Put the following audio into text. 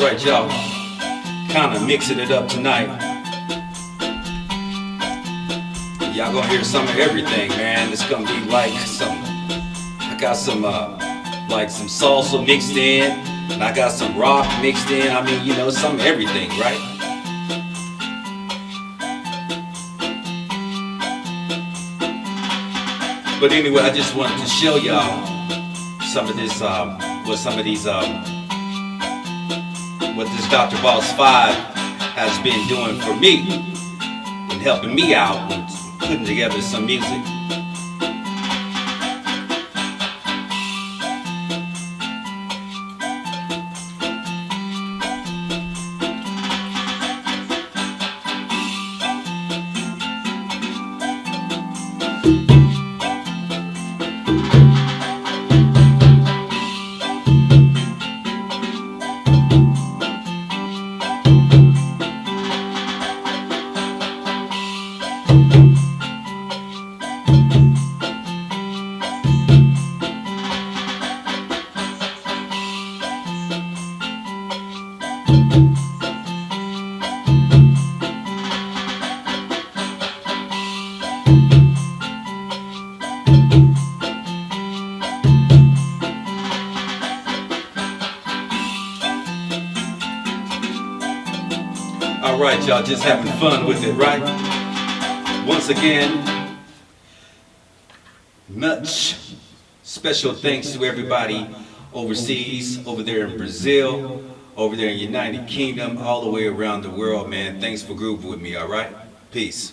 Alright, y'all. Kinda mixing it up tonight. Y'all gonna hear some of everything, man. It's gonna be like some. I got some, uh, like some salsa mixed in, and I got some rock mixed in. I mean, you know, some everything, right? But anyway, I just wanted to show y'all some of this, um, what some of these, um, what this Dr. Boss 5 has been doing for me and helping me out and putting together some music. Alright, y'all, just having fun with it, right? Once again, much special thanks to everybody overseas, over there in Brazil, over there in United Kingdom, all the way around the world, man. Thanks for grooving with me, alright? Peace.